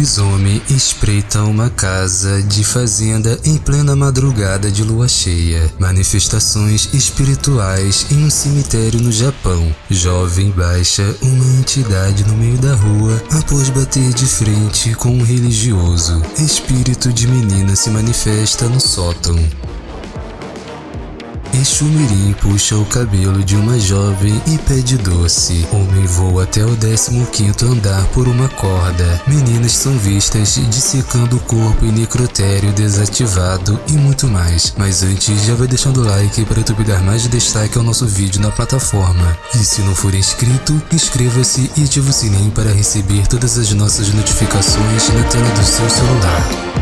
lobisomem espreita uma casa de fazenda em plena madrugada de lua cheia. Manifestações espirituais em um cemitério no Japão. Jovem baixa uma entidade no meio da rua após bater de frente com um religioso. Espírito de menina se manifesta no sótão. Exumirim puxa o cabelo de uma jovem e pede doce. Homem voa até o 15º andar por uma corda. Meninas são vistas dissecando o corpo em necrotério desativado e muito mais. Mas antes, já vai deixando o like para YouTube dar mais destaque ao nosso vídeo na plataforma. E se não for inscrito, inscreva-se e ative o sininho para receber todas as nossas notificações na tela do seu celular.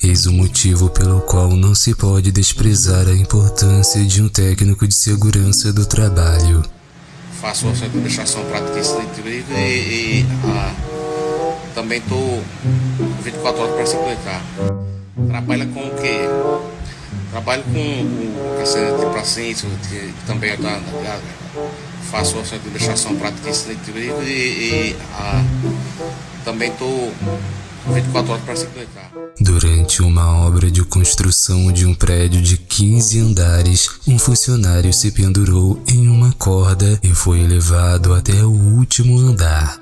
Eis o motivo pelo qual não se pode desprezar a importância de um técnico de segurança do trabalho. Faço a sua administração prática e, e ah, também estou 24 horas para se aplicar. Trabalha com o quê? Trabalho com o cacete de pacientes, que também tá, faço a sua administração prática e, e ah, também estou 24 horas para se. Durante uma obra de construção de um prédio de 15 andares, um funcionário se pendurou em uma corda e foi levado até o último andar.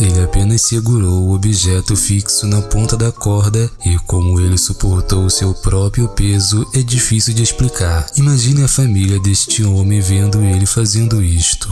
Ele apenas segurou o objeto fixo na ponta da corda e como ele suportou seu próprio peso é difícil de explicar. Imagine a família deste homem vendo ele fazendo isto.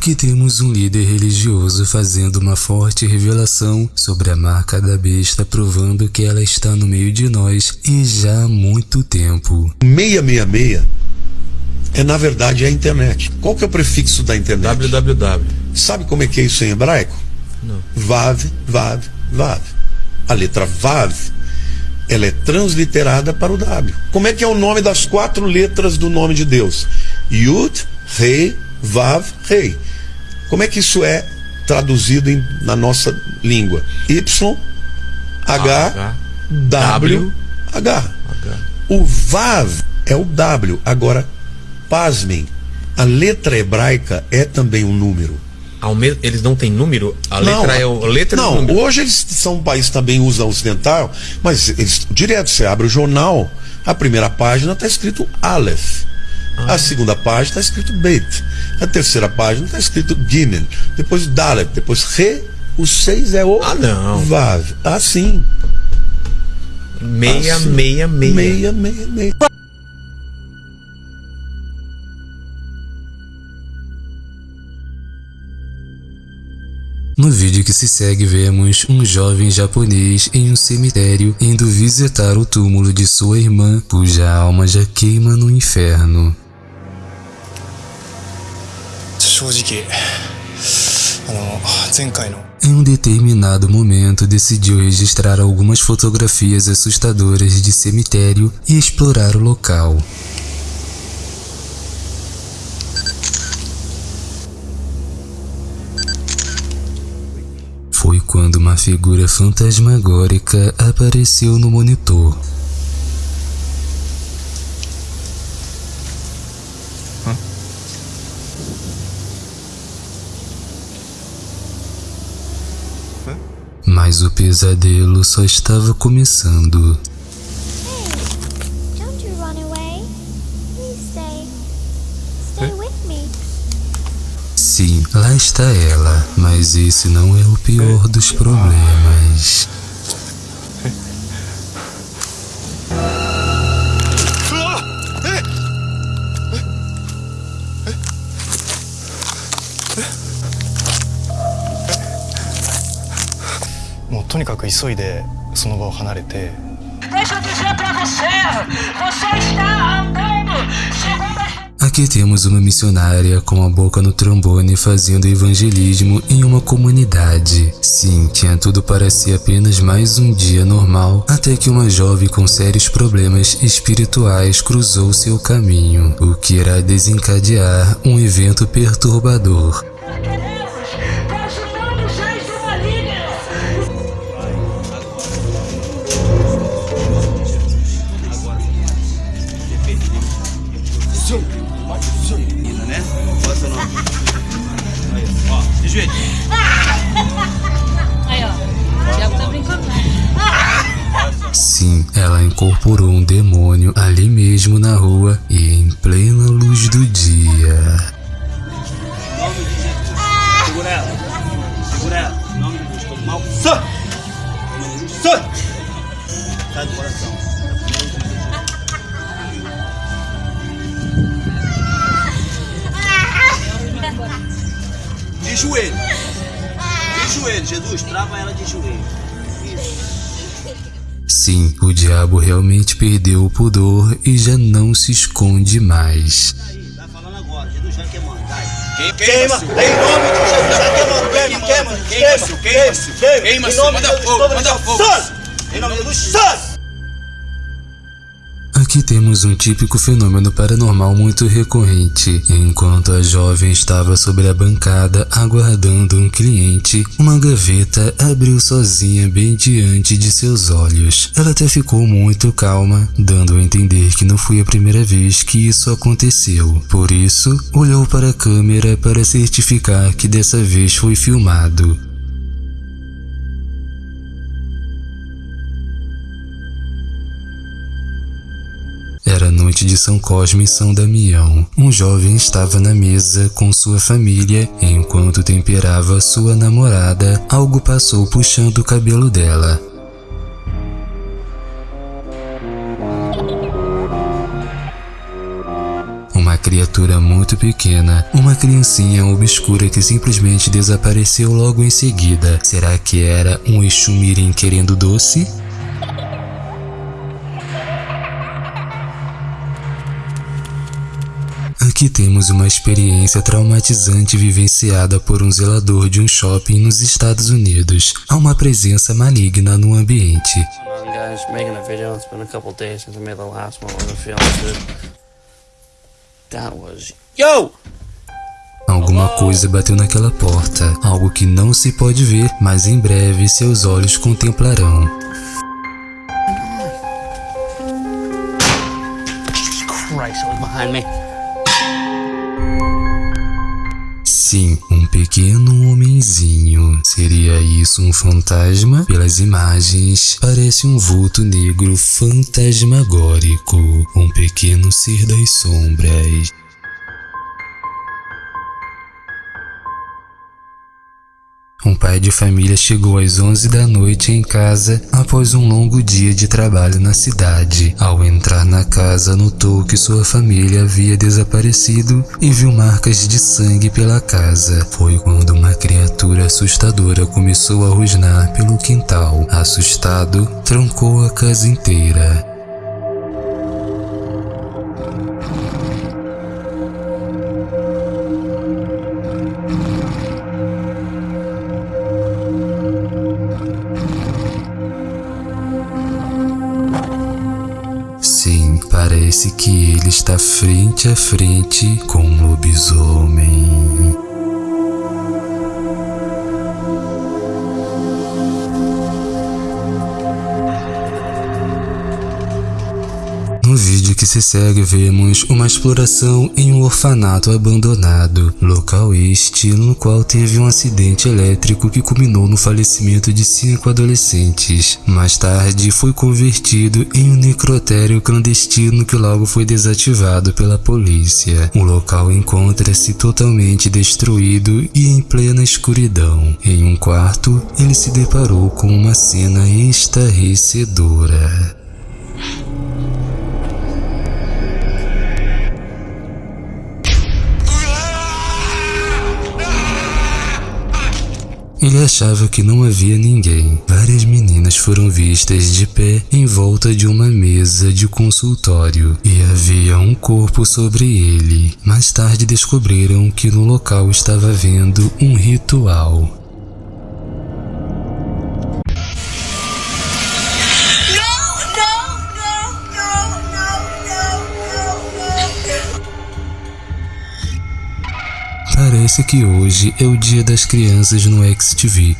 Aqui temos um líder religioso fazendo uma forte revelação sobre a marca da besta, provando que ela está no meio de nós e já há muito tempo. 666 é na verdade a internet. Qual que é o prefixo da internet? www. Sabe como é que é isso em hebraico? Não. Vav, Vav, Vav. A letra Vav, ela é transliterada para o W. Como é que é o nome das quatro letras do nome de Deus? Yud, Rei, Vav, Rei. Como é que isso é traduzido em, na nossa língua? Y, H, W, H. O Vav é o W. Agora, pasmem, a letra hebraica é também um número. Eles não têm número? A letra não, é a letra Não, hoje eles são um país que também usa ocidental, mas eles direto, você abre o jornal, a primeira página está escrito Aleph. A segunda página está escrito Beit. A terceira página está escrito Gimel. Depois Dalet. Depois Re. O 6 é o ah, não. Vav. Assim. Meia, assim. meia, meia. Meia, meia, meia. No vídeo que se segue vemos um jovem japonês em um cemitério indo visitar o túmulo de sua irmã, cuja alma já queima no inferno. Em um determinado momento, decidiu registrar algumas fotografias assustadoras de cemitério e explorar o local. Foi quando uma figura fantasmagórica apareceu no monitor. Mas o pesadelo só estava começando. Sim, lá está ela, mas esse não é o pior dos problemas. Deixa eu dizer pra você, você está andando segundo Aqui temos uma missionária com a boca no trombone fazendo evangelismo em uma comunidade. Sim, tinha tudo para ser apenas mais um dia normal, até que uma jovem com sérios problemas espirituais cruzou seu caminho, o que irá desencadear um evento perturbador. Joelho. Isso. Sim, o diabo realmente perdeu o pudor e já não se esconde mais. Tá falando agora, Jesus já queimando, vai. Queima, queima, em nome de Jesus, já queimando, queima, queima, queima, queima, queima, queima, manda fogo, manda fogo. Em nome de Jesus, sai! Aqui temos um típico fenômeno paranormal muito recorrente. Enquanto a jovem estava sobre a bancada aguardando um cliente, uma gaveta abriu sozinha bem diante de seus olhos. Ela até ficou muito calma, dando a entender que não foi a primeira vez que isso aconteceu. Por isso, olhou para a câmera para certificar que dessa vez foi filmado. Noite de São Cosme e São Damião. Um jovem estava na mesa com sua família enquanto temperava sua namorada. Algo passou puxando o cabelo dela. Uma criatura muito pequena, uma criancinha obscura que simplesmente desapareceu logo em seguida. Será que era um Exumirim querendo doce? Aqui temos uma experiência traumatizante vivenciada por um zelador de um shopping nos Estados Unidos. Há uma presença maligna no ambiente. Alguma coisa bateu naquela porta, algo que não se pode ver, mas em breve seus olhos contemplarão. Christ, behind me. Sim, um pequeno homenzinho. Seria isso um fantasma? Pelas imagens, parece um vulto negro fantasmagórico. Um pequeno ser das sombras. Um pai de família chegou às 11 da noite em casa após um longo dia de trabalho na cidade. Ao entrar na casa, notou que sua família havia desaparecido e viu marcas de sangue pela casa. Foi quando uma criatura assustadora começou a rosnar pelo quintal. Assustado, trancou a casa inteira. Parece que ele está frente a frente com um lobisomem. Se segue vemos uma exploração em um orfanato abandonado, local este no qual teve um acidente elétrico que culminou no falecimento de cinco adolescentes. Mais tarde foi convertido em um necrotério clandestino que logo foi desativado pela polícia. O local encontra-se totalmente destruído e em plena escuridão. Em um quarto, ele se deparou com uma cena estarrecedora. Ele achava que não havia ninguém. Várias meninas foram vistas de pé em volta de uma mesa de consultório e havia um corpo sobre ele. Mais tarde descobriram que no local estava havendo um ritual. Parece que hoje é o dia das crianças no XTV.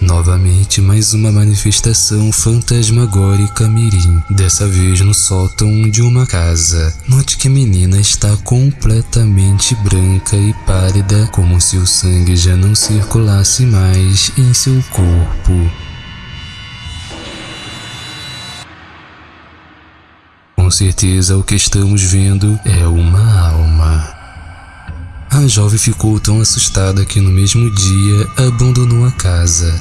Novamente, mais uma manifestação fantasmagórica mirim, dessa vez no sótão de uma casa. Note que a menina está completamente branca e pálida, como se o sangue já não circulasse mais em seu corpo. Com certeza o que estamos vendo é uma alma. A jovem ficou tão assustada que no mesmo dia abandonou a casa.